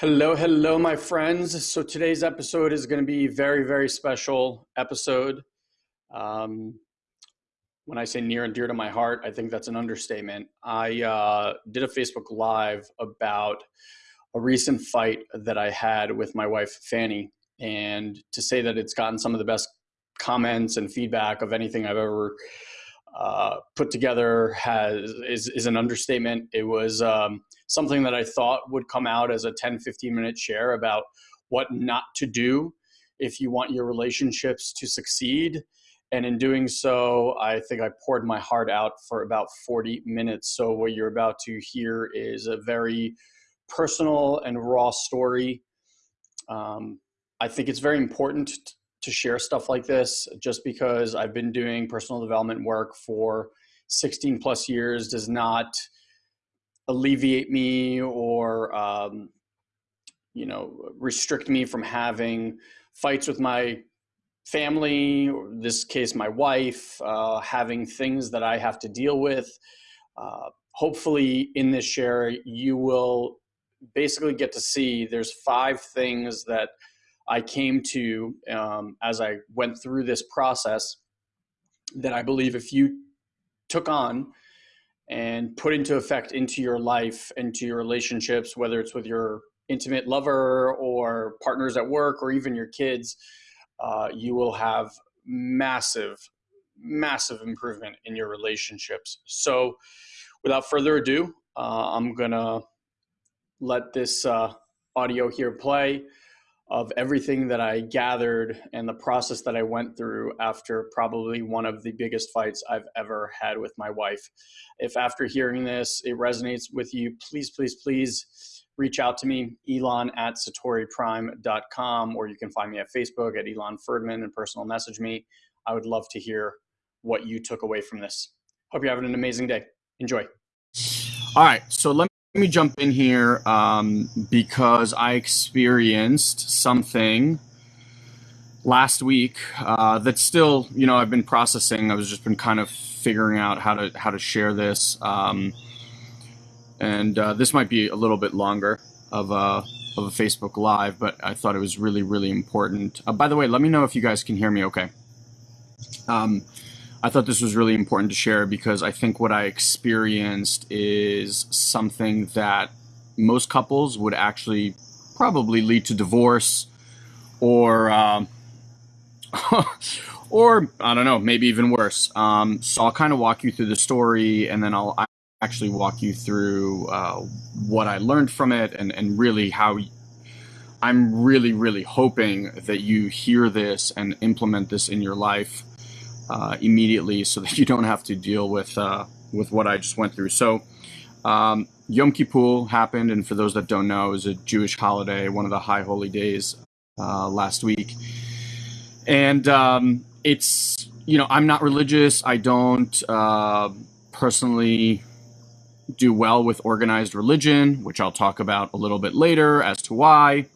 Hello, hello, my friends. So today's episode is going to be a very, very special episode. Um, when I say near and dear to my heart, I think that's an understatement. I uh, did a Facebook Live about a recent fight that I had with my wife, Fanny. And to say that it's gotten some of the best comments and feedback of anything I've ever uh, put together has is, is an understatement. It was um, something that I thought would come out as a 10, 15 minute share about what not to do if you want your relationships to succeed. And in doing so, I think I poured my heart out for about 40 minutes. So, what you're about to hear is a very personal and raw story. Um, I think it's very important to share stuff like this just because I've been doing personal development work for 16 plus years does not alleviate me or um, you know restrict me from having fights with my family or this case my wife uh, having things that i have to deal with. Uh, hopefully in this share you will basically get to see there's five things that I came to um, as I went through this process that I believe if you took on and put into effect into your life, into your relationships, whether it's with your intimate lover or partners at work or even your kids, uh, you will have massive, massive improvement in your relationships. So, without further ado, uh, I'm gonna let this uh, audio here play of everything that I gathered and the process that I went through after probably one of the biggest fights I've ever had with my wife. If after hearing this, it resonates with you, please, please, please reach out to me, elon at satoriprime.com, or you can find me at Facebook at Elon Ferdman and personal message me. I would love to hear what you took away from this. Hope you're having an amazing day. Enjoy. All right. So let let me jump in here um, because I experienced something last week uh, still, you know, I've been processing. I was just been kind of figuring out how to how to share this, um, and uh, this might be a little bit longer of a of a Facebook Live, but I thought it was really really important. Uh, by the way, let me know if you guys can hear me. Okay. Um, I thought this was really important to share because I think what I experienced is something that most couples would actually probably lead to divorce or uh, or I don't know, maybe even worse. Um, so I'll kind of walk you through the story, and then I'll actually walk you through uh, what I learned from it, and and really how I'm really really hoping that you hear this and implement this in your life uh, immediately so that you don't have to deal with uh, with what I just went through. So um, Yom Kippur happened, and for those that don't know, was a Jewish holiday, one of the high holy days uh, last week. And um, it's you know I'm not religious. I don't uh, personally do well with organized religion, which I'll talk about a little bit later as to why.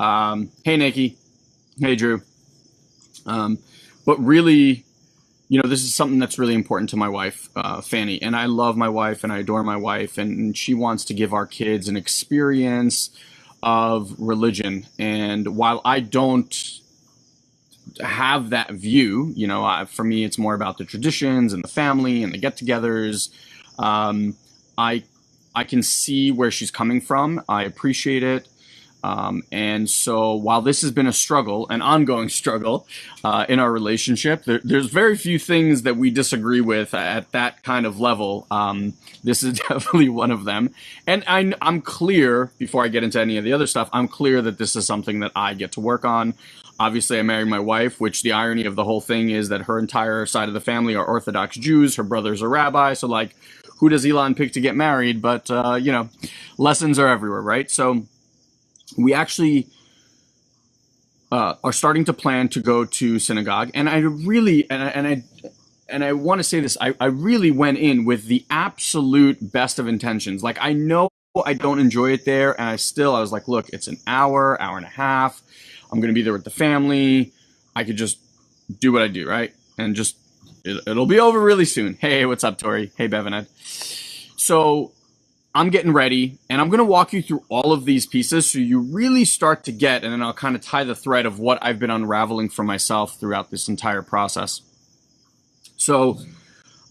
Um, hey, Nikki. Hey, Drew. Um, but really, you know, this is something that's really important to my wife, uh, Fanny. And I love my wife and I adore my wife. And she wants to give our kids an experience of religion. And while I don't have that view, you know, I, for me, it's more about the traditions and the family and the get togethers. Um, I, I can see where she's coming from. I appreciate it. Um, and so while this has been a struggle, an ongoing struggle uh, in our relationship, there, there's very few things that we disagree with at that kind of level. Um, this is definitely one of them. And I, I'm clear, before I get into any of the other stuff, I'm clear that this is something that I get to work on. Obviously, I married my wife, which the irony of the whole thing is that her entire side of the family are Orthodox Jews. Her brother's a rabbi. So, like, who does Elon pick to get married? But, uh, you know, lessons are everywhere, right? So, we actually uh, are starting to plan to go to synagogue, and I really and I, and I and I want to say this, I, I really went in with the absolute best of intentions. Like I know I don't enjoy it there, and I still I was like, look, it's an hour, hour and a half. I'm gonna be there with the family. I could just do what I do, right? And just it, will be over really soon. Hey, what's up, Tori? Hey, Bevan. So I'm getting ready and I'm going to walk you through all of these pieces so you really start to get, and then I'll kind of tie the thread of what I've been unraveling for myself throughout this entire process. So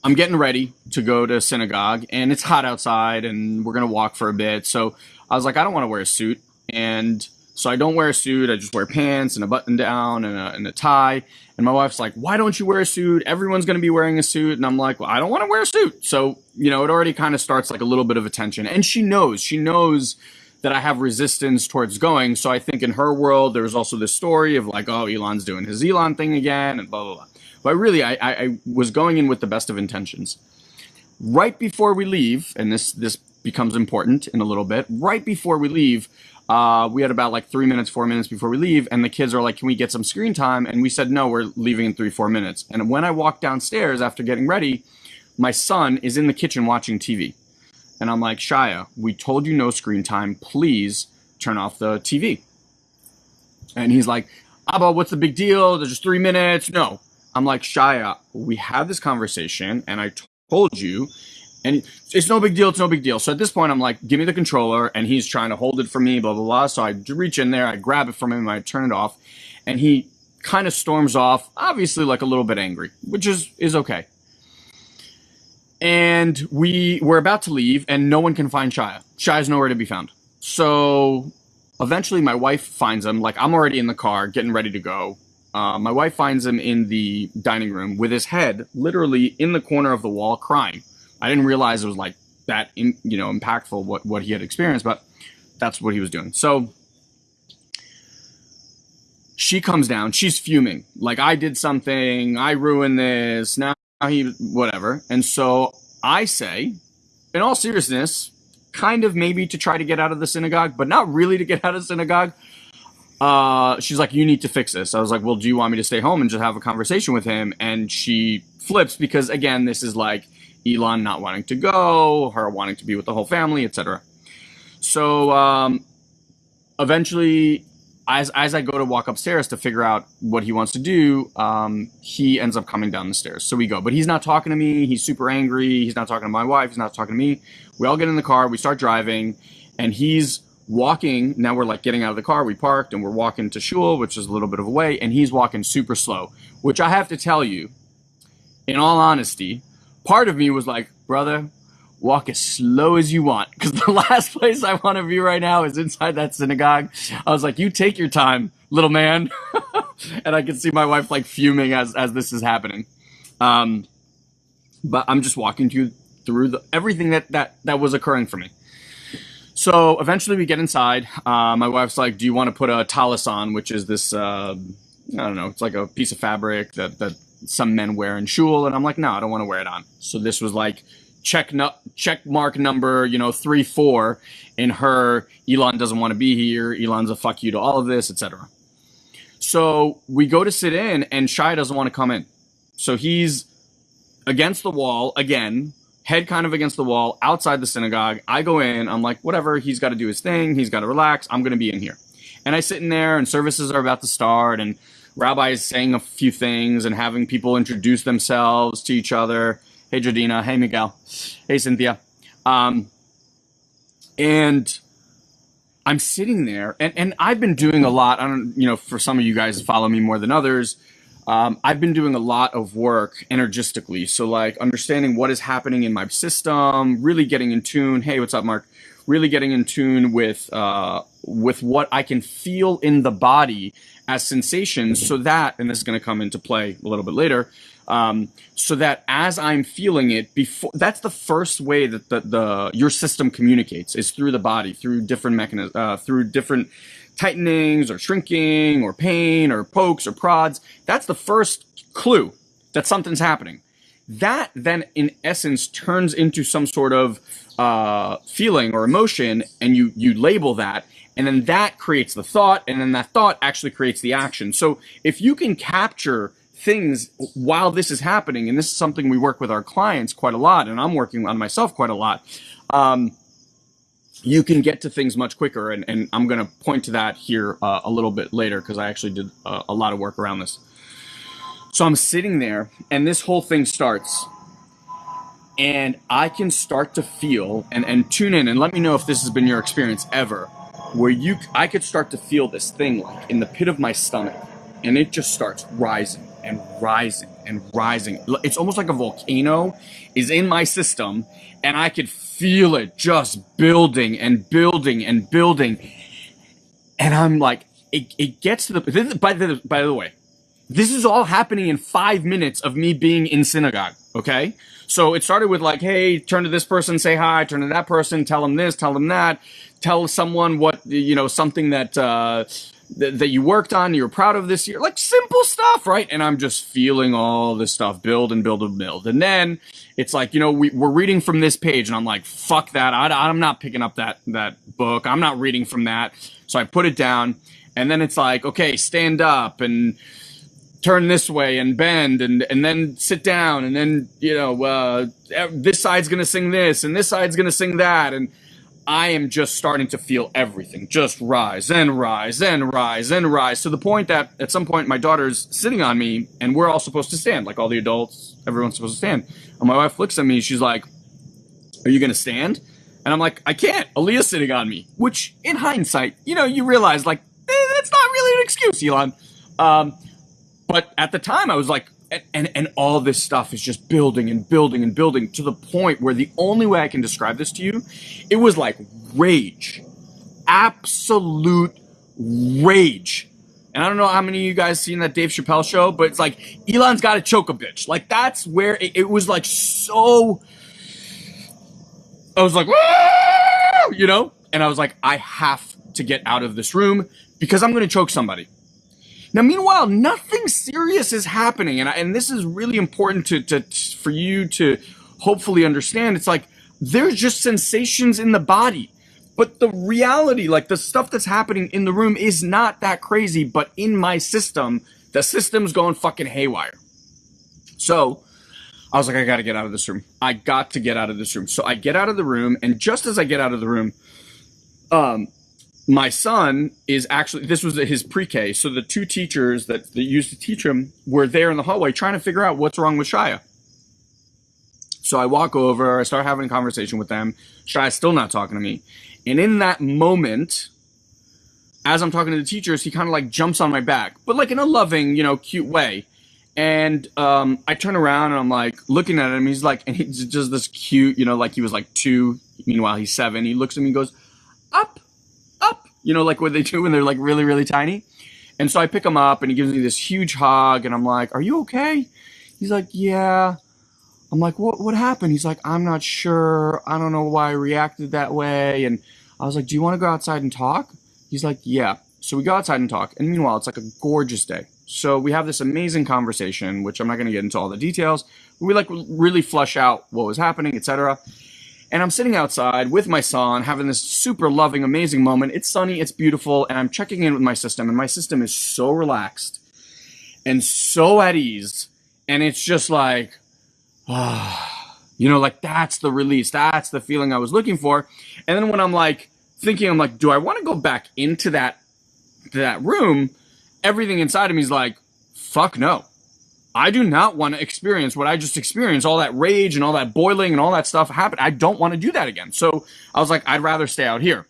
I'm getting ready to go to synagogue and it's hot outside and we're going to walk for a bit. So I was like, I don't want to wear a suit. And so I don't wear a suit. I just wear pants and a button down and a, and a tie. And my wife's like, why don't you wear a suit? Everyone's going to be wearing a suit. And I'm like, well, I don't want to wear a suit. So, you know, it already kind of starts like a little bit of attention. And she knows, she knows that I have resistance towards going. So I think in her world, there's also this story of like, oh, Elon's doing his Elon thing again and blah, blah, blah. But really, I, I, I was going in with the best of intentions. Right before we leave, and this, this becomes important in a little bit, right before we leave, uh, we had about like three minutes, four minutes before we leave, and the kids are like, "Can we get some screen time?" And we said, "No, we're leaving in three, four minutes." And when I walk downstairs after getting ready, my son is in the kitchen watching TV, and I'm like, "Shia, we told you no screen time. Please turn off the TV." And he's like, "Abba, what's the big deal? There's just three minutes." No, I'm like, "Shia, we had this conversation, and I told you." And it's no big deal. It's no big deal. So at this point, I'm like, give me the controller. And he's trying to hold it for me, blah, blah, blah. So I reach in there, I grab it from him, I turn it off. And he kind of storms off, obviously like a little bit angry, which is, is okay. And we were about to leave and no one can find Shia. Shia's nowhere to be found. So eventually my wife finds him. Like I'm already in the car getting ready to go. Uh, my wife finds him in the dining room with his head literally in the corner of the wall crying. I didn't realize it was like that, in, you know, impactful what what he had experienced, but that's what he was doing. So she comes down, she's fuming, like I did something, I ruined this, now he whatever. And so I say, in all seriousness, kind of maybe to try to get out of the synagogue, but not really to get out of the synagogue. Uh, she's like, you need to fix this. I was like, well, do you want me to stay home and just have a conversation with him? And she flips because again, this is like, Elon not wanting to go, her wanting to be with the whole family, etc. So um, eventually, as as I go to walk upstairs to figure out what he wants to do, um, he ends up coming down the stairs. So we go, but he's not talking to me. He's super angry. He's not talking to my wife. He's not talking to me. We all get in the car. We start driving, and he's walking. Now we're like getting out of the car. We parked and we're walking to shul, which is a little bit of a way, and he's walking super slow. Which I have to tell you, in all honesty, part of me was like, brother, walk as slow as you want. Because the last place I want to be right now is inside that synagogue. I was like, you take your time, little man. and I can see my wife like fuming as, as this is happening. Um, but I'm just walking you through the, everything that, that, that was occurring for me. So eventually we get inside. Uh, my wife's like, do you want to put a tallis on, which is this, uh, I don't know, it's like a piece of fabric that, that some men wear in shul, and I'm like, no, I don't want to wear it on. So this was like check no, check mark number, you know, three four in her. Elon doesn't want to be here. Elon's a fuck you to all of this, etc. So we go to sit in, and Shai doesn't want to come in. So he's against the wall again, head kind of against the wall outside the synagogue. I go in. I'm like, whatever. He's got to do his thing. He's got to relax. I'm going to be in here. And I sit in there, and services are about to start, and Rabbi is saying a few things and having people introduce themselves to each other. Hey, Jadina. Hey, Miguel. Hey, Cynthia. Um, and I'm sitting there, and, and I've been doing a lot. I don't, you know, for some of you guys follow me more than others. Um, I've been doing a lot of work energistically. So, like, understanding what is happening in my system, really getting in tune. Hey, what's up, Mark? Really getting in tune with uh, with what I can feel in the body as sensations so that, and this is going to come into play a little bit later, um, so that as I'm feeling it before, that's the first way that the, the your system communicates is through the body, through different mechanisms, uh, through different tightenings or shrinking or pain or pokes or prods. That's the first clue that something's happening. That then, in essence, turns into some sort of uh, feeling or emotion, and you you label that, and then that creates the thought, and then that thought actually creates the action. So if you can capture things while this is happening, and this is something we work with our clients quite a lot, and I'm working on myself quite a lot, um, you can get to things much quicker. And, and I'm going to point to that here uh, a little bit later because I actually did a, a lot of work around this. So I'm sitting there, and this whole thing starts. and I can start to feel and and tune in and let me know if this has been your experience ever, where you I could start to feel this thing like in the pit of my stomach, and it just starts rising and rising and rising. It's almost like a volcano is in my system, and I could feel it just building and building and building, and I'm like, it, it gets to the by the by the way, this is all happening in five minutes of me being in synagogue. Okay. So it started with like, hey, turn to this person, say hi, turn to that person, tell them this, tell them that, tell someone what, you know, something that, uh, th- that you worked on, you're proud of this year, like simple stuff, right? And I'm just feeling all this stuff build and build and build. And then it's like, you know, we, we're reading from this page and I'm like, fuck that. I, I'm not picking up that, that book. I'm not reading from that. So I put it down and then it's like, okay, stand up and, turn this way and bend and and then sit down and then you know uh, this side's gonna sing this and this side's gonna sing that. And I am just starting to feel everything just rise and rise and rise and rise to the point that at some point my daughter's sitting on me and we're all supposed to stand like all the adults everyone's supposed to stand. And my wife looks at me she's like are you gonna stand? And I'm like I can't. Aaliyah's sitting on me which in hindsight you know you realize like eh, that's not really an excuse Elon. Um, but at the time, I was like, and, and, and all this stuff is just building and building and building to the point where the only way I can describe this to you, it was like rage, absolute rage. And I don't know how many of you guys seen that Dave Chappelle show, but it's like Elon's got to choke a bitch. Like that's where it, it was like so. I was like, you know, and I was like, I have to get out of this room because I'm going to choke somebody. Now, meanwhile, nothing serious is happening, and I, and this is really important to, to for you to hopefully understand. It's like there's just sensations in the body, but the reality, like the stuff that's happening in the room, is not that crazy. But in my system, the system's going fucking haywire. So I was like, I got to get out of this room. I got to get out of this room. So I get out of the room, and just as I get out of the room, um, my son is actually this was his pre-K, so the two teachers that, that used to teach him were there in the hallway trying to figure out what's wrong with Shia. So I walk over, I start having a conversation with them. Shia's still not talking to me. And in that moment, as I'm talking to the teachers, he kind of like jumps on my back, but like in a loving, you know, cute way. And um, I turn around and I'm like looking at him. He's like, and he's just this cute, you know, like he was like two. Meanwhile, he's seven. He looks at me and goes, up you know, like what they do when they're like really, really tiny. And so I pick him up and he gives me this huge hug and I'm like, are you okay? He's like, yeah. I'm like, what, what happened? He's like, I'm not sure. I don't know why I reacted that way. And I was like, do you want to go outside and talk? He's like, yeah. So we go outside and talk. And meanwhile, it's like a gorgeous day. So we have this amazing conversation, which I'm not going to get into all the details. We like really flush out what was happening, etc. And I'm sitting outside with my son, having this super loving, amazing moment. It's sunny, it's beautiful, and I'm checking in with my system, and my system is so relaxed and so at ease. And it's just like, ah, you know, like that's the release. That's the feeling I was looking for. And then when I'm like thinking, I'm like, do I want to go back into that, that room? Everything inside of me is like, fuck no. I do not want to experience what I just experienced, all that rage and all that boiling and all that stuff happened. I don't want to do that again. So I was like, I'd rather stay out here.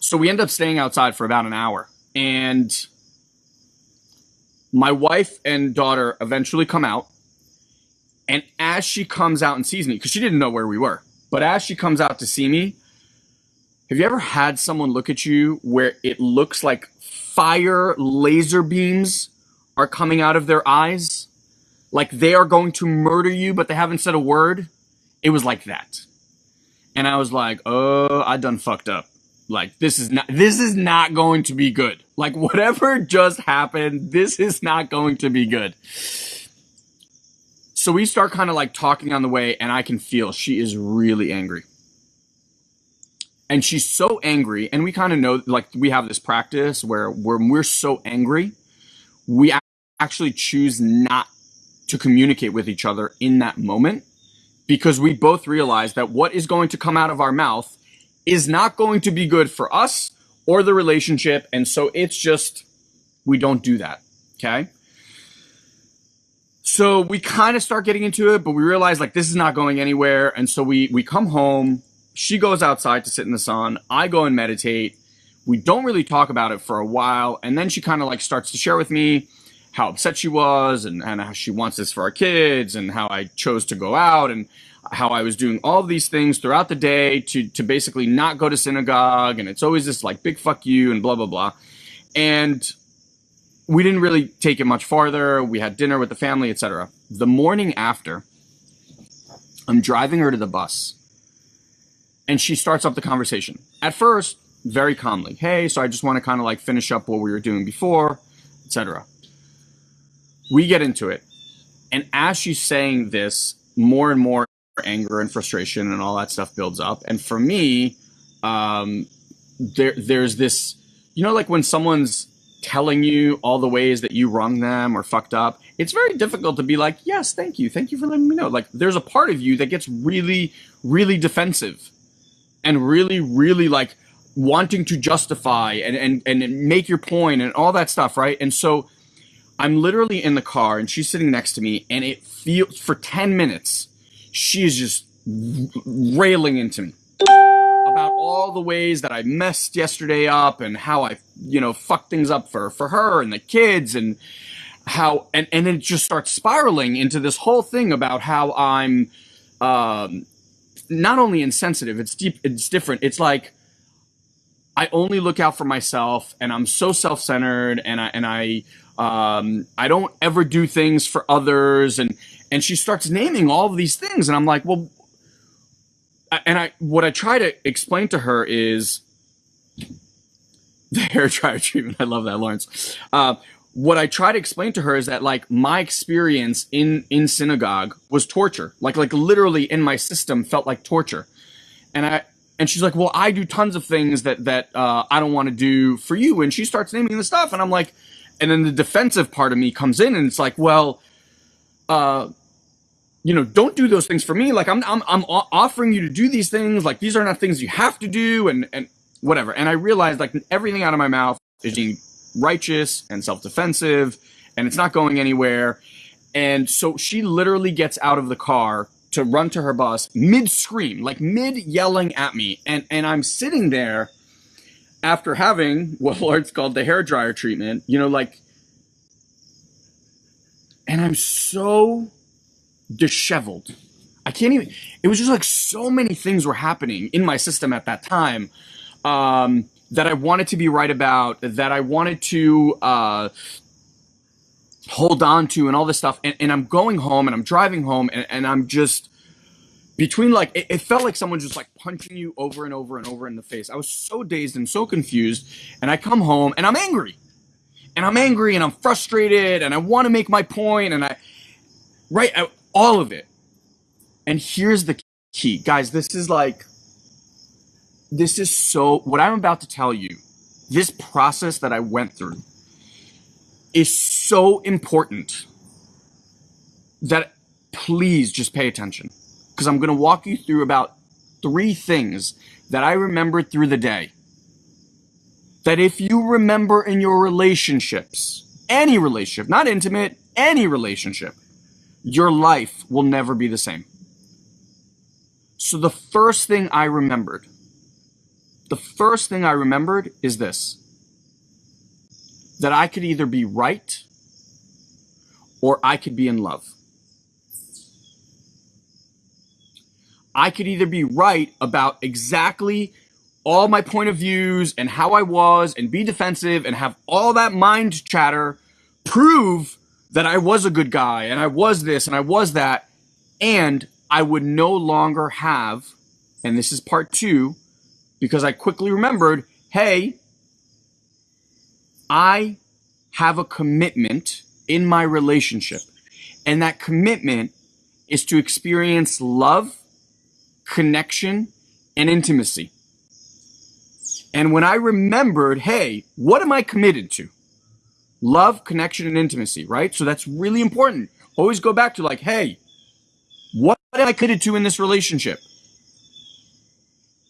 So we end up staying outside for about an hour. And my wife and daughter eventually come out. And as she comes out and sees me, because she didn't know where we were, but as she comes out to see me, have you ever had someone look at you where it looks like fire laser beams are coming out of their eyes, like they are going to murder you, but they haven't said a word. It was like that. And I was like, oh, I done fucked up. Like this is not this is not going to be good. Like whatever just happened, this is not going to be good. So we start kind of like talking on the way, and I can feel she is really angry. And she's so angry, and we kind of know like we have this practice where when we're so angry, we actually choose not to communicate with each other in that moment because we both realize that what is going to come out of our mouth is not going to be good for us or the relationship. And so it's just, we don't do that. Okay. so we kind of start getting into it, but we realize like this is not going anywhere. And so we we come home. She goes outside to sit in the sun. I go and meditate. We don't really talk about it for a while, and then she kind of like starts to share with me how upset she was and, and how she wants this for our kids and how I chose to go out and how I was doing all these things throughout the day to to basically not go to synagogue and it's always this like big fuck you and blah blah blah. And we didn't really take it much farther. We had dinner with the family, etc. The morning after, I'm driving her to the bus, and she starts up the conversation. At first, very calmly, "Hey, so I just want to kind of like finish up what we were doing before, etc." We get into it, and as she's saying this, more and more anger and frustration and all that stuff builds up. And for me, um, there there's this, you know, like when someone's telling you all the ways that you wrong them or fucked up, it's very difficult to be like, yes, thank you. Thank you for letting me know. Like there's a part of you that gets really, really defensive and really, really like wanting to justify and, and, and make your point and all that stuff. Right. And so I'm literally in the car and she's sitting next to me and it feels for 10 minutes, she is just railing into me about all the ways that I messed yesterday up and how I, you know, fucked things up for, for her and the kids and how, and, and it just starts spiraling into this whole thing about how I'm, um, not only insensitive, it's deep, it's different. It's like, I only look out for myself and I'm so self-centered and I, and I, um, I don't ever do things for others. And, and she starts naming all of these things. And I'm like, well, and I what I try to explain to her is the hair dryer treatment. I love that, Lawrence. Uh, what I try to explain to her is that like my experience in in synagogue was torture. Like like literally in my system felt like torture. And I and she's like, "Well, I do tons of things that that uh, I don't want to do for you." And she starts naming the stuff, and I'm like, and then the defensive part of me comes in, and it's like, "Well, uh, you know, don't do those things for me. Like I'm, I'm, I'm offering you to do these things. Like these are not things you have to do and, and whatever. And I realized like everything out of my mouth is being righteous and self-defensive and it's not going anywhere. And so she literally gets out of the car to run to her boss mid scream, like mid yelling at me. And, and I'm sitting there after having what Lawrence called the hair dryer treatment, you know, like, and I'm so disheveled. I can't even, it was just like so many things were happening in my system at that time um, that I wanted to be right about, that I wanted to uh, hold on to, and all this stuff. And, and I'm going home and I'm driving home and, and I'm just, between like it, it, felt like someone just like punching you over and over and over in the face. I was so dazed and so confused, and I come home and I'm angry, and I'm angry and I'm frustrated and I want to make my point and I, right, I, all of it. And here's the key, guys. This is like, this is so, what I'm about to tell you, this process that I went through is so important that please just pay attention because I'm going to walk you through about three things that I remembered through the day. That if you remember in your relationships, any relationship, not intimate, any relationship, your life will never be the same. So the first thing I remembered, the first thing I remembered is this that I could either be right or I could be in love. I could either be right about exactly all my point of views and how I was and be defensive and have all that mind chatter prove that I was a good guy and I was this and I was that. And I would no longer have, and this is part two, because I quickly remembered, hey, I have a commitment in my relationship. And that commitment is to experience love, connection, and intimacy. And when I remembered, hey, what am I committed to? love, connection, and intimacy, right? So that's really important. Always go back to like, hey, what am I committed to in this relationship?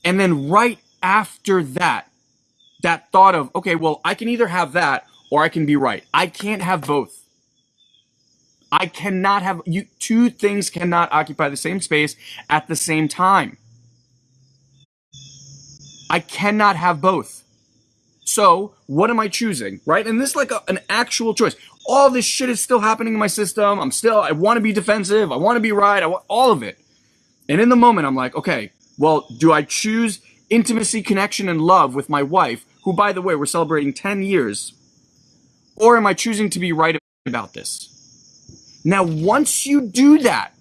And then right after that, that thought of, okay, well, I can either have that or I can be right. I can't have both. I cannot have you two things cannot occupy the same space at the same time. I cannot have both. So, what am I choosing? Right? And this is like a, an actual choice. All this shit is still happening in my system. I'm still, I want to be defensive. I want to be right. I want all of it. And in the moment, I'm like, okay, well, do I choose intimacy, connection, and love with my wife, who, by the way, we're celebrating 10 years? Or am I choosing to be right about this? Now, once you do that,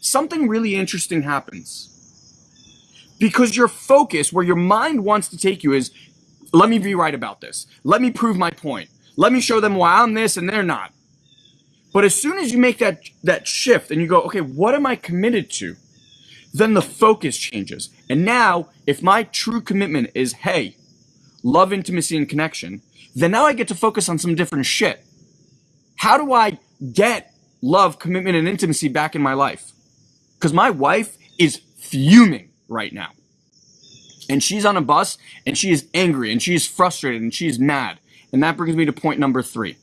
something really interesting happens. Because your focus, where your mind wants to take you, is let me be right about this. Let me prove my point. Let me show them why I'm this and they're not. But as soon as you make that, that shift and you go, okay, what am I committed to? Then the focus changes. And now, if my true commitment is, hey, love, intimacy, and connection, then now I get to focus on some different shit. How do I get love, commitment, and intimacy back in my life? Because my wife is fuming right now. And she's on a bus and she is angry and she is frustrated and she is mad. And that brings me to point number three.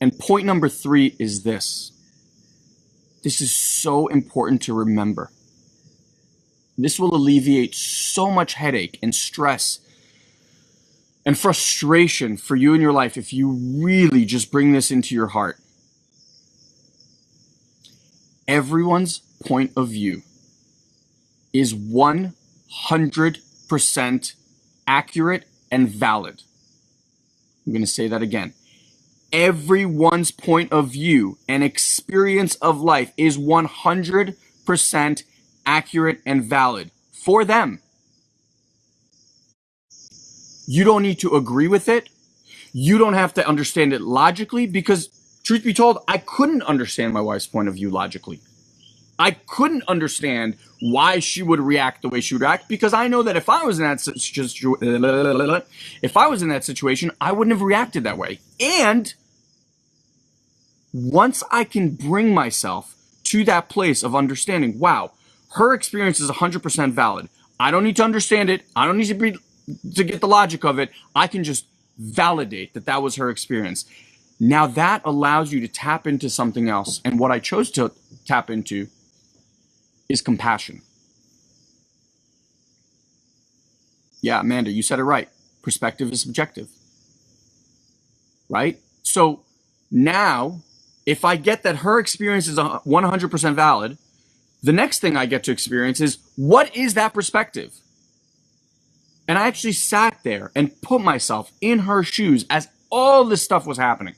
And point number three is this. This is so important to remember. This will alleviate so much headache and stress and frustration for you in your life if you really just bring this into your heart. Everyone's point of view is 100% accurate and valid. I'm going to say that again. Everyone's point of view and experience of life is 100% accurate and valid for them. You don't need to agree with it. You don't have to understand it logically because, truth be told, I couldn't understand my wife's point of view logically. I couldn't understand why she would react the way she would react because I know that if I was in that situation, if I was in that situation, I wouldn't have reacted that way. And once I can bring myself to that place of understanding, wow, her experience is 100% valid. I don't need to understand it. I don't need to be to get the logic of it. I can just validate that that was her experience. Now that allows you to tap into something else. And what I chose to tap into is compassion. Yeah, Amanda, you said it right. Perspective is subjective. Right? So now, if I get that her experience is 100% valid, the next thing I get to experience is what is that perspective? And I actually sat there and put myself in her shoes as all this stuff was happening.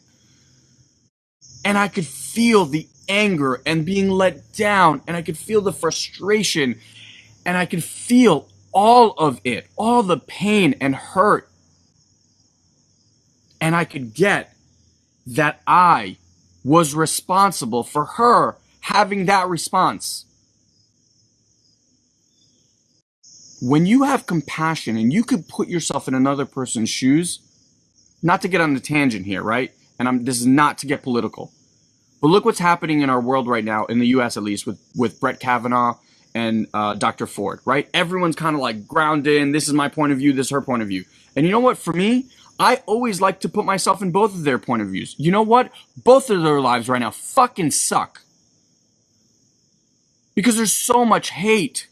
And I could feel the anger and being let down, and I could feel the frustration, and I could feel all of it, all the pain and hurt. And I could get that I was responsible for her having that response. When you have compassion and you could put yourself in another person's shoes, not to get on the tangent here, right? And I'm, this is not to get political, but look what's happening in our world right now, in the U.S. at least, with with Brett Kavanaugh and uh, Dr. Ford. Right? Everyone's kind of like ground in. This is my point of view. This is her point of view. And you know what? For me, I always like to put myself in both of their point of views. You know what? Both of their lives right now fucking suck because there's so much hate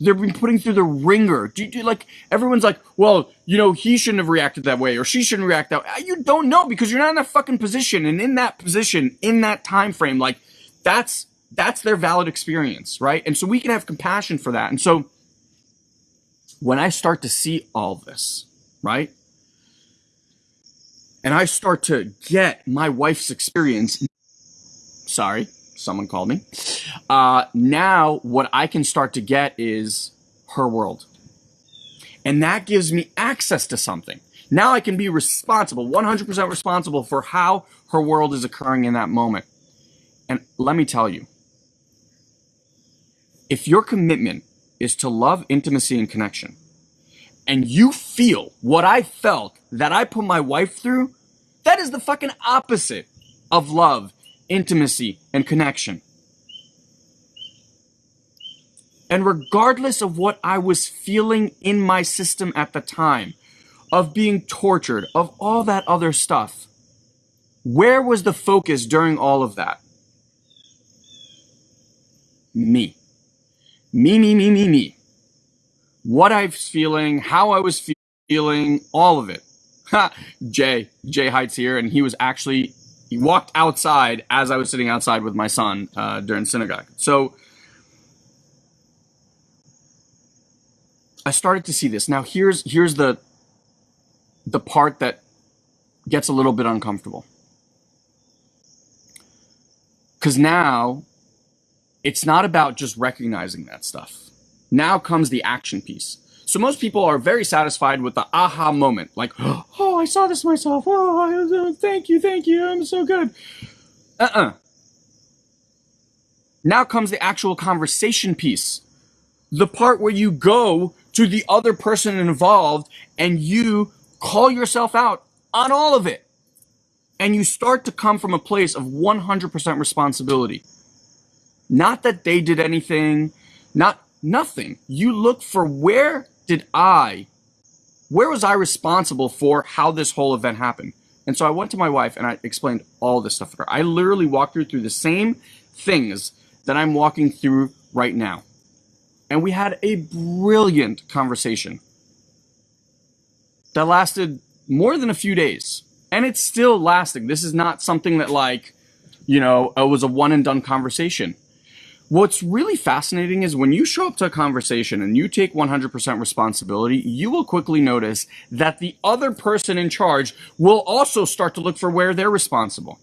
they've been putting through the ringer. Do you, do, like everyone's like, well, you know, he shouldn't have reacted that way or she shouldn't react that way. You don't know because you're not in that fucking position. And in that position, in that time frame, like that's that's their valid experience, right? And so we can have compassion for that. And so when I start to see all this, right? And I start to get my wife's experience. Sorry, someone called me. Uh, now, what I can start to get is her world. And that gives me access to something. Now I can be responsible, 100% responsible for how her world is occurring in that moment. And let me tell you, if your commitment is to love, intimacy, and connection, and you feel what I felt that I put my wife through, that is the fucking opposite of love, intimacy, and connection. And regardless of what I was feeling in my system at the time, of being tortured, of all that other stuff, Where was the focus during all of that? Me. Me, me, me, me, me. What I was feeling, how I was feeling, all of it. Jay, Jay Heights here, and he was actually, he walked outside as I was sitting outside with my son uh, during synagogue. So I started to see this. Now here's here's the the part that gets a little bit uncomfortable. Cuz now it's not about just recognizing that stuff. Now comes the action piece. So most people are very satisfied with the aha moment, like, oh, I saw this myself. Oh, thank you, thank you, I'm so good. Uh-uh. Now comes the actual conversation piece. The part where you go to the other person involved and you call yourself out on all of it. And you start to come from a place of 100% responsibility. Not that they did anything, not nothing. You look for where did I, where was I responsible for how this whole event happened? And so I went to my wife and I explained all this stuff to her. I literally walked her through the same things that I'm walking through right now and we had a brilliant conversation that lasted more than a few days. And it's still lasting. This is not something that, like, you know, it was a one and done conversation. What's really fascinating is when you show up to a conversation and you take 100% responsibility, you will quickly notice that the other person in charge will also start to look for where they're responsible.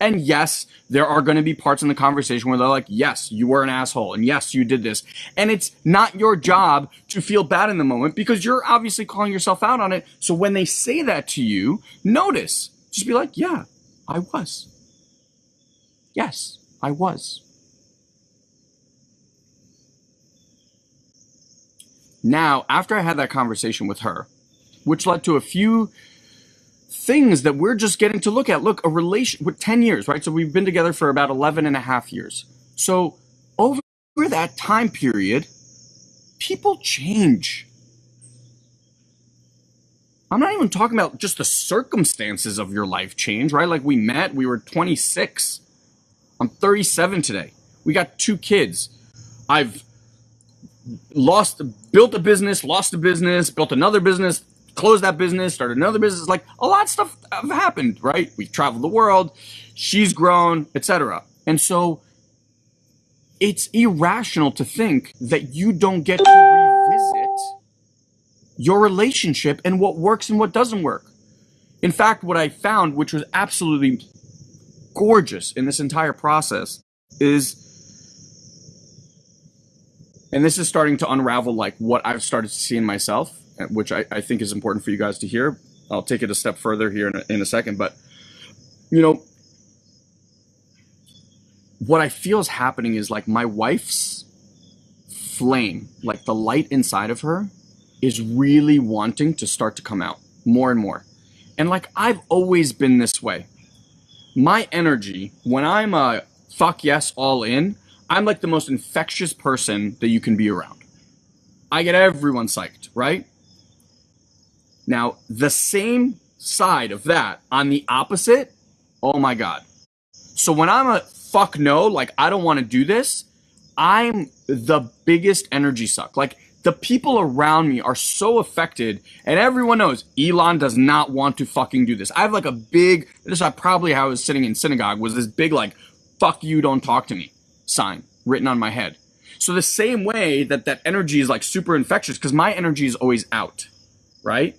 And yes, there are going to be parts in the conversation where they're like, yes, you were an asshole. And yes, you did this. And it's not your job to feel bad in the moment because you're obviously calling yourself out on it. So when they say that to you, notice. Just be like, yeah, I was. Yes, I was. Now, after I had that conversation with her, which led to a few things that we're just getting to look at. Look, a relation with 10 years, right? So we've been together for about 11 and a half years. So over that time period, people change. I'm not even talking about just the circumstances of your life change, right? Like we met, we were 26. I'm 37 today. We got two kids. I've lost, built a business, lost a business, built another business, closed that business, started another business. Like a lot of stuff have happened, right? We've traveled the world, she's grown, etc. And so it's irrational to think that you don't get to revisit your relationship and what works and what doesn't work. In fact, what I found, which was absolutely gorgeous in this entire process, is and this is starting to unravel like what I've started to see in myself uh, which I, I think is important for you guys to hear. I'll take it a step further here in a, in a second, but you know, what I feel is happening is like my wife's flame, like the light inside of her is really wanting to start to come out more and more. And like I've always been this way. My energy, when I'm a fuck yes all in, I'm like the most infectious person that you can be around. I get everyone psyched, right? Now, the same side of that on the opposite, oh my God. So when I'm a fuck no, like I don't want to do this, I'm the biggest energy suck. Like the people around me are so affected and everyone knows Elon does not want to fucking do this. I have like a big, this is probably how I was sitting in synagogue was this big like, fuck you, don't talk to me sign written on my head. So the same way that that energy is like super infectious because my energy is always out, right?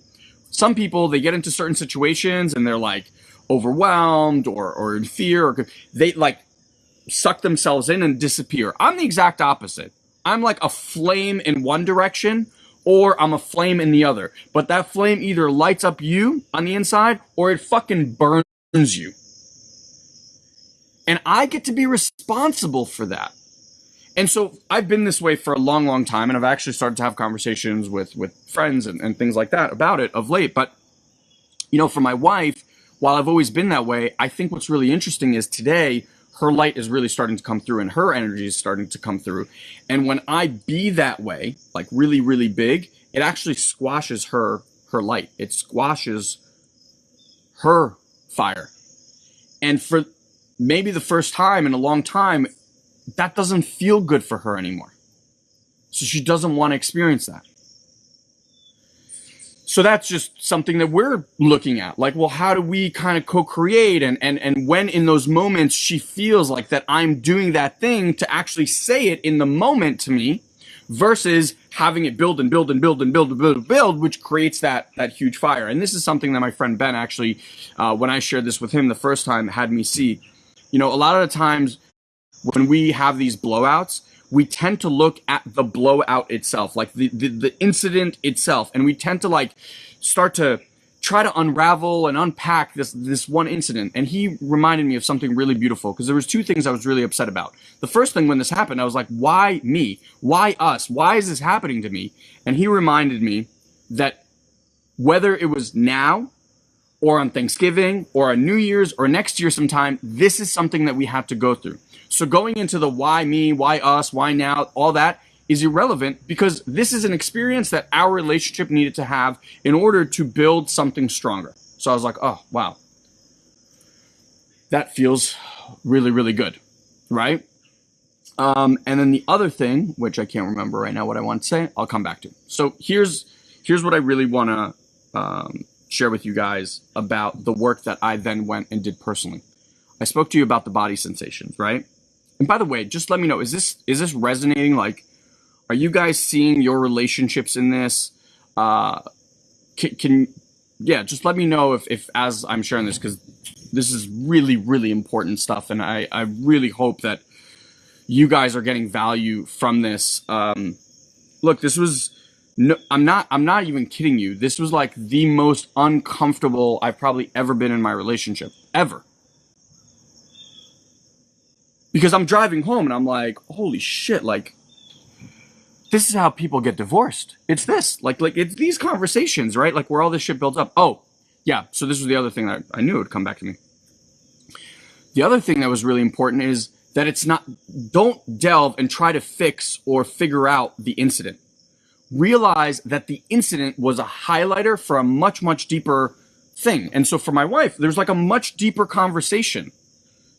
some people they get into certain situations and they're like overwhelmed or or in fear or they like suck themselves in and disappear. I'm the exact opposite. I'm like a flame in one direction or I'm a flame in the other. But that flame either lights up you on the inside or it fucking burns you. And I get to be responsible for that. And so I've been this way for a long, long time, and I've actually started to have conversations with with friends and, and things like that about it of late. But you know, for my wife, while I've always been that way, I think what's really interesting is today her light is really starting to come through and her energy is starting to come through. And when I be that way, like really, really big, it actually squashes her her light. It squashes her fire. And for maybe the first time in a long time, that doesn't feel good for her anymore. So she doesn't want to experience that. So that's just something that we're looking at. Like, well, how do we kind of co-create and and and when in those moments she feels like that I'm doing that thing to actually say it in the moment to me versus having it build and build and build and build and build and build, which creates that that huge fire. And this is something that my friend Ben actually, uh, when I shared this with him the first time, had me see. You know, a lot of the times when we have these blowouts, we tend to look at the blowout itself, like the, the, the incident itself, and we tend to like start to try to unravel and unpack this this one incident and he reminded me of something really beautiful because there was two things I was really upset about. The first thing when this happened I was like why me? Why us? Why is this happening to me? And he reminded me that whether it was now or on Thanksgiving or on New Year's or next year sometime this is something that we have to go through. So going into the why me, why us, why now, all that is irrelevant because this is an experience that our relationship needed to have in order to build something stronger. So I was like, oh, wow. That feels really, really good, right? Um, and then the other thing, which I can't remember right now what I want to say, I'll come back to. So here's here's what I really want to um, share with you guys about the work that I then went and did personally. I spoke to you about the body sensations, right? And by the way, just let me know, is this is this resonating? Like, are you guys seeing your relationships in this? Uh, can, can yeah, just let me know if, if as I'm sharing this, because this is really, really important stuff. And I, I really hope that you guys are getting value from this. Um, look, this was, no, I'm not, I'm not even kidding you. This was like the most uncomfortable I've probably ever been in my relationship ever because I'm driving home and I'm like, holy shit, like this is how people get divorced. It's this, like, like it's these conversations, right? Like where all this shit builds up. Oh, yeah. So this was the other thing that I knew would come back to me. The other thing that was really important is that it's not, don't delve and try to fix or figure out the incident. Realize that the incident was a highlighter for a much, much deeper thing. And so for my wife, there's like a much deeper conversation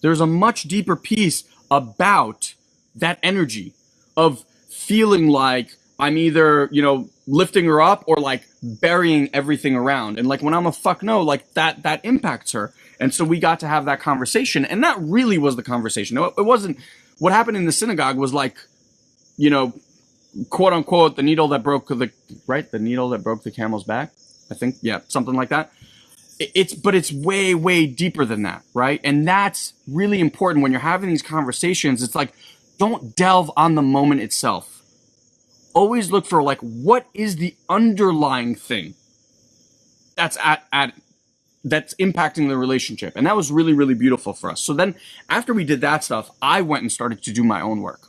there's a much deeper piece about that energy of feeling like I'm either, you know, lifting her up or like burying everything around. And like when I'm a fuck no, like that, that impacts her. And so we got to have that conversation. And that really was the conversation. It wasn't what happened in the synagogue was like, you know, quote unquote, the needle that broke the, right? The needle that broke the camel's back. I think, yeah, something like that. It's but it's way way deeper than that right? And that's really important. When you're having these conversations it's like don't delve on the moment itself. Always look for like what is the underlying thing that's at at that's impacting the relationship? And that was really really beautiful for us. So then after we did that stuff i went and started to do my own work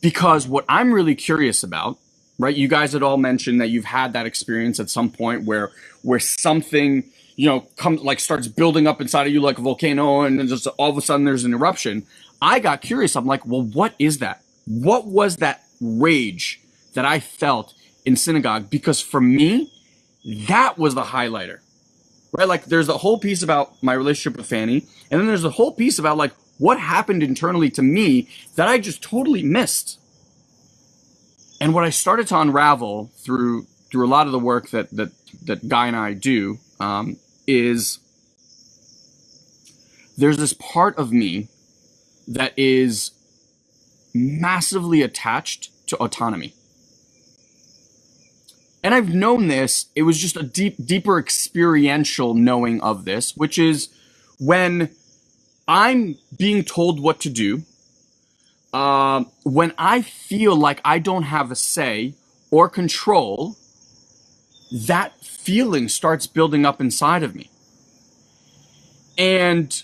because what i'm really curious about right? You guys had all mentioned that you've had that experience at some point where where something you know comes like starts building up inside of you like a volcano, and then just all of a sudden there's an eruption. I got curious. I'm like, well, what is that? What was that rage that I felt in synagogue? Because for me, that was the highlighter, right? Like, there's a whole piece about my relationship with Fanny, and then there's a whole piece about like what happened internally to me that I just totally missed and what I started to unravel through through a lot of the work that that that Guy and I do um, is there's this part of me that is massively attached to autonomy. And I've known this, it was just a deep, deeper experiential knowing of this, which is when I'm being told what to do, uh, when I feel like I don't have a say or control, that feeling starts building up inside of me. And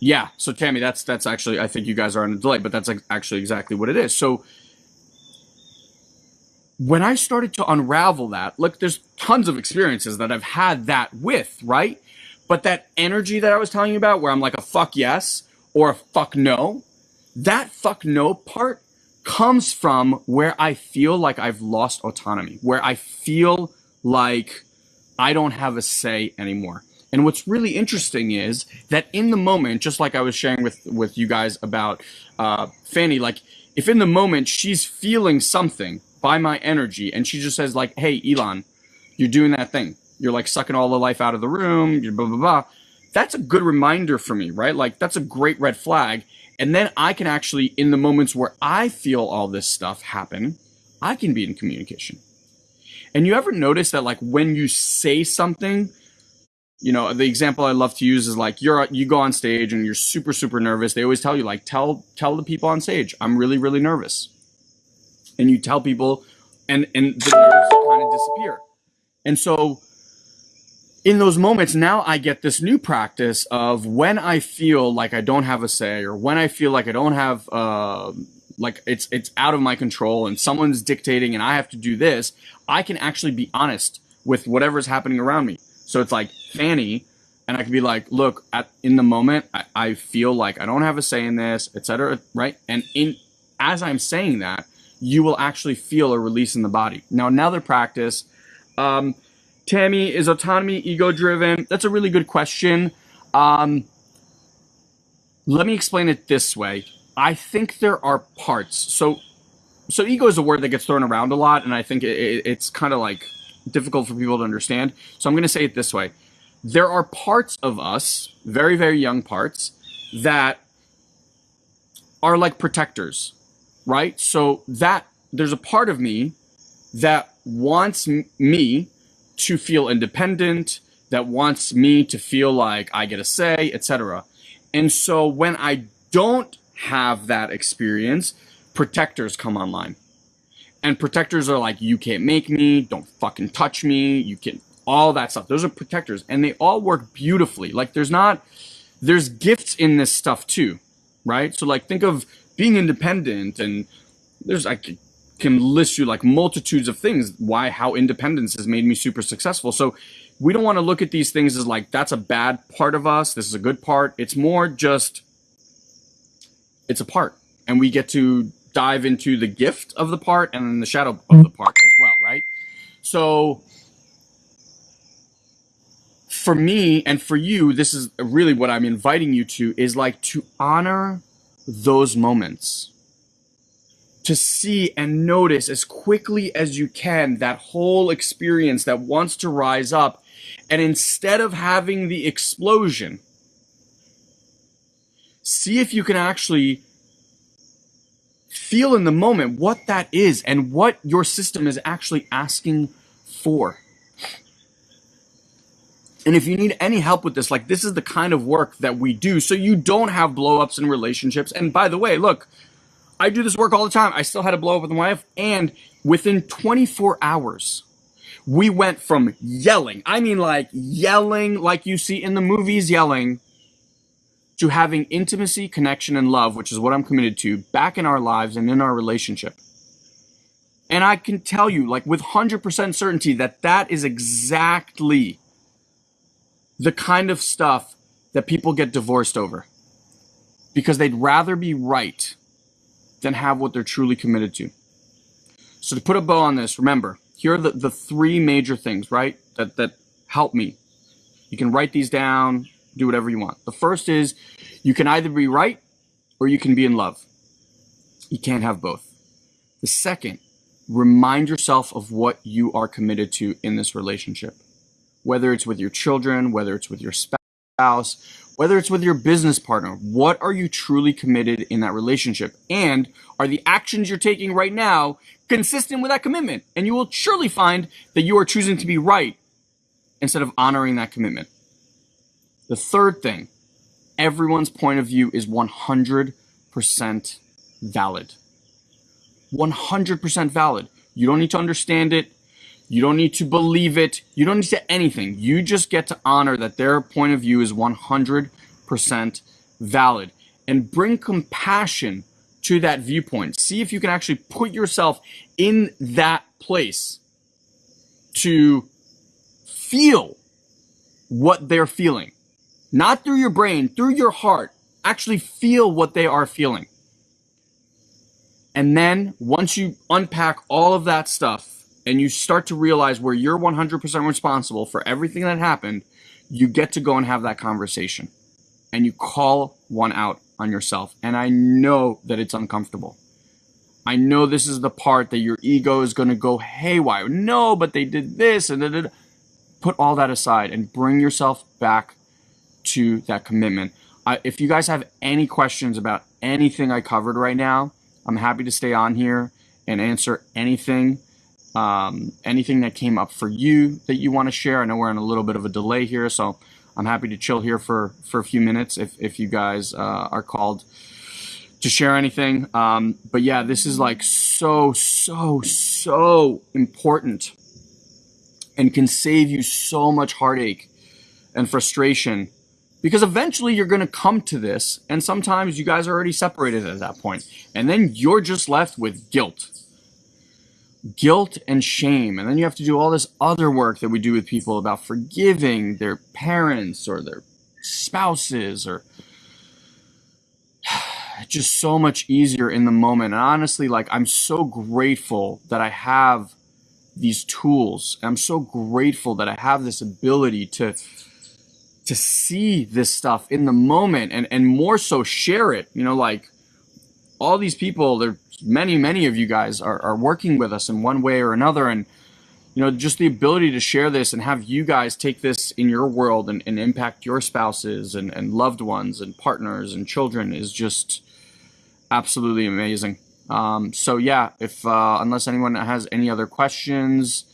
yeah, so Tammy, that's that's actually I think you guys are on a delay, but that's actually exactly what it is. So when I started to unravel that, look, there's tons of experiences that I've had that with, right? But that energy that I was telling you about, where I'm like a fuck yes, or a fuck no, that fuck no part comes from where I feel like I've lost autonomy, where I feel like I don't have a say anymore. And what's really interesting is that in the moment, just like I was sharing with with you guys about uh, Fanny, like if in the moment she's feeling something by my energy, and she just says like, "Hey, Elon, you're doing that thing. You're like sucking all the life out of the room. You're blah blah blah." That's a good reminder for me, right? Like that's a great red flag. And then I can actually, in the moments where I feel all this stuff happen, I can be in communication. And you ever notice that like when you say something, you know, the example I love to use is like you're you go on stage and you're super super nervous. They always tell you like tell tell the people on stage, I'm really really nervous. And you tell people and and the nerves kind of disappear. And so in those moments now I get this new practice of when I feel like I don't have a say or when I feel like I don't have uh like it's it's out of my control and someone's dictating and I have to do this, I can actually be honest with whatever's happening around me. So it's like Fanny, and I can be like, look, at in the moment, I, I feel like I don't have a say in this, etc. Right? And in as I'm saying that, you will actually feel a release in the body. Now, another practice. Um, Tammy, is autonomy ego driven? That's a really good question. Um, let me explain it this way. I think there are parts. So, so ego is a word that gets thrown around a lot, and I think it, it, it's kind of like difficult for people to understand. So I'm going to say it this way: there are parts of us, very very young parts, that are like protectors, right? So that there's a part of me that wants me to feel independent, that wants me to feel like I get a say, etc. And so when I don't have that experience, protectors come online. And protectors are like, you can't make me, don't fucking touch me, you can, all that stuff. Those are protectors. And they all work beautifully. Like, there's not, there's gifts in this stuff too, right? So, like, think of being independent, and there's, I can list you like multitudes of things why, how independence has made me super successful. So, we don't want to look at these things as like, that's a bad part of us, this is a good part. It's more just, it's a part and we get to dive into the gift of the part and then the shadow of the part as well right so for me and for you this is really what i'm inviting you to is like to honor those moments to see and notice as quickly as you can that whole experience that wants to rise up and instead of having the explosion see if you can actually feel in the moment what that is and what your system is actually asking for. And if you need any help with this, like this is the kind of work that we do so you don't have blowups in relationships. And by the way, look, I do this work all the time. I still had a blow up with my wife and within 24 hours, we went from yelling, I mean like yelling like you see in the movies yelling, to having intimacy, connection, and love, which is what I'm committed to, back in our lives and in our relationship. And I can tell you, like with 100% certainty, that that is exactly the kind of stuff that people get divorced over. Because they'd rather be right than have what they're truly committed to. So to put a bow on this, remember, here are the, the three major things, right? That that help me. You can write these down, do whatever you want. The first is you can either be right or you can be in love. You can't have both. The second, remind yourself of what you are committed to in this relationship. Whether it's with your children, whether it's with your spouse, whether it's with your business partner, what are you truly committed in that relationship? And are the actions you're taking right now consistent with that commitment? And you will surely find that you are choosing to be right instead of honoring that commitment. The third thing, everyone's point of view is 100% valid. 100% valid. You don't need to understand it. You don't need to believe it. You don't need to anything. You just get to honor that their point of view is 100% valid and bring compassion to that viewpoint. See if you can actually put yourself in that place to feel what they're feeling not through your brain, through your heart. Actually feel what they are feeling. And then once you unpack all of that stuff and you start to realize where you're 100% responsible for everything that happened, you get to go and have that conversation and you call one out on yourself. And I know that it's uncomfortable. I know this is the part that your ego is going to go haywire. No, but they did this and da, da, da. put all that aside and bring yourself back to that commitment. If you guys have any questions about anything I covered right now, I'm happy to stay on here and answer anything, um, anything that came up for you that you want to share. I know we're in a little bit of a delay here, so I'm happy to chill here for for a few minutes if if you guys uh, are called to share anything. Um, but yeah, this is like so so so important and can save you so much heartache and frustration because eventually you're going to come to this and sometimes you guys are already separated at that point and then you're just left with guilt guilt and shame. And then you have to do all this other work that we do with people about forgiving their parents or their spouses or just so much easier in the moment. And honestly like i'm so grateful that i have these tools. I'm so grateful that i have this ability to to see this stuff in the moment and and more so share it. You know like all these people there many many of you guys are, are working with us in one way or another and you know just the ability to share this and have you guys take this in your world and, and impact your spouses and, and loved ones and partners and children is just absolutely amazing um, so yeah if uh, unless anyone has any other questions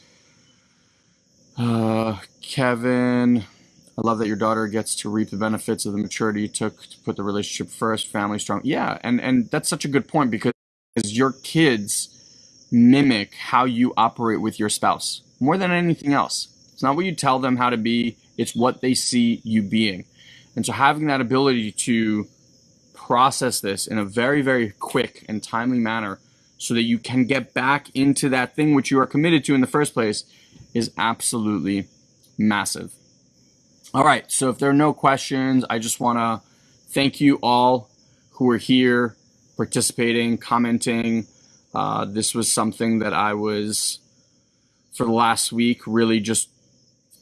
uh, kevin I love that your daughter gets to reap the benefits of the maturity you took to put the relationship first, family strong. Yeah, and and that's such a good point because your kids mimic how you operate with your spouse more than anything else. It's not what you tell them how to be, it's what they see you being. And so having that ability to process this in a very very quick and timely manner so that you can get back into that thing which you are committed to in the first place is absolutely massive. All right, so if there are no questions, I just want to thank you all who are here participating, commenting. Uh, this was something that I was, for the last week, really just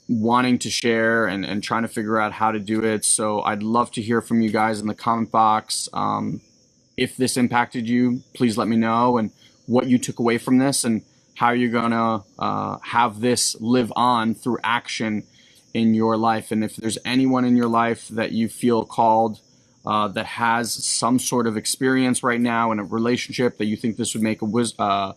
wanting to share and, and trying to figure out how to do it. So I'd love to hear from you guys in the comment box. Um, if this impacted you, please let me know and what you took away from this and how you're going to uh, have this live on through action in your life. And if there's anyone in your life that you feel called uh, that has some sort of experience right now in a relationship that you think this would make a wis- uh,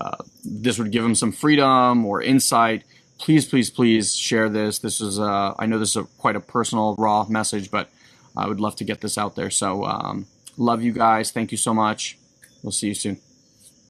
uh, this would give them some freedom or insight, please, please, please share this. This is uh, I know this is a, quite a personal, raw message, but I would love to get this out there. So um, love you guys. Thank you so much. We'll see you soon.